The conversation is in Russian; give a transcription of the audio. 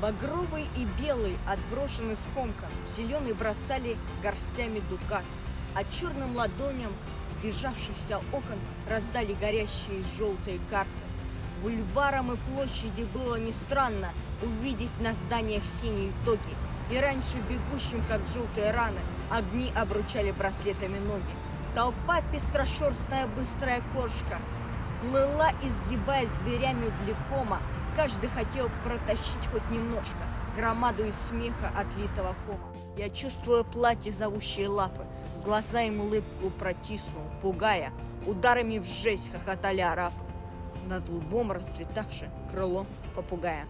Багровый и белый, отброшены скомком, зеленый бросали горстями дукат, а черным ладоням сбежавшихся окон раздали горящие желтые карты. Бульваром и площади было не странно увидеть на зданиях синие тоги, и раньше бегущим, как желтые раны, огни обручали браслетами ноги. Толпа пестрошерстная быстрая кошка плыла, изгибаясь дверями влекома, Каждый хотел протащить хоть немножко громаду из смеха отлитого кома. Я чувствую платье зовущие лапы, глаза им улыбку протиснул, пугая, ударами в жесть хохотали арабы. Над лбом расцветавшим крылом попугая.